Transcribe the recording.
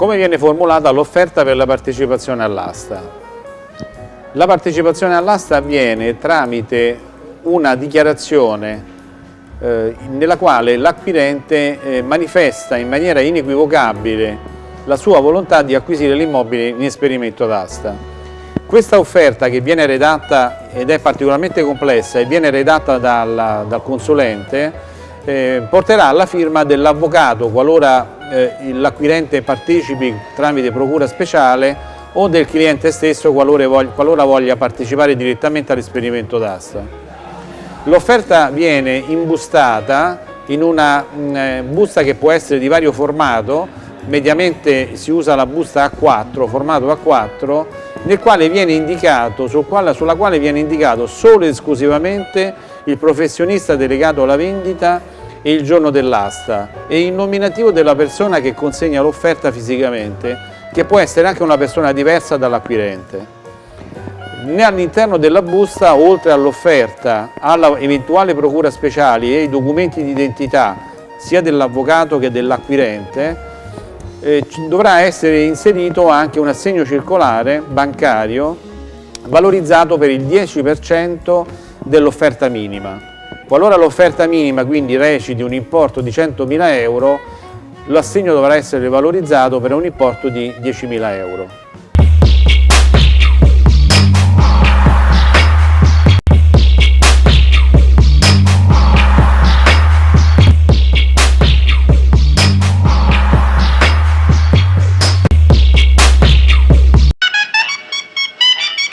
come viene formulata l'offerta per la partecipazione all'asta? La partecipazione all'asta avviene tramite una dichiarazione eh, nella quale l'acquirente eh, manifesta in maniera inequivocabile la sua volontà di acquisire l'immobile in esperimento d'asta. Questa offerta che viene redatta ed è particolarmente complessa e viene redatta dal, dal consulente eh, porterà alla firma dell'avvocato qualora eh, l'acquirente partecipi tramite procura speciale o del cliente stesso qualora voglia, qualora voglia partecipare direttamente all'esperimento d'asta. L'offerta viene imbustata in una mh, mm, eh, busta che può essere di vario formato, mediamente si usa la busta A4, formato A4, nel quale viene indicato, sul quale, sulla quale viene indicato solo ed esclusivamente il professionista delegato alla vendita e il giorno dell'asta e il nominativo della persona che consegna l'offerta fisicamente, che può essere anche una persona diversa dall'acquirente. All'interno della busta, oltre all'offerta, alla eventuale procura speciali e ai documenti di identità sia dell'avvocato che dell'acquirente, eh, dovrà essere inserito anche un assegno circolare bancario valorizzato per il 10% dell'offerta minima. Qualora l'offerta minima quindi reciti un importo di 100.000 euro, l'assegno dovrà essere valorizzato per un importo di 10.000 euro.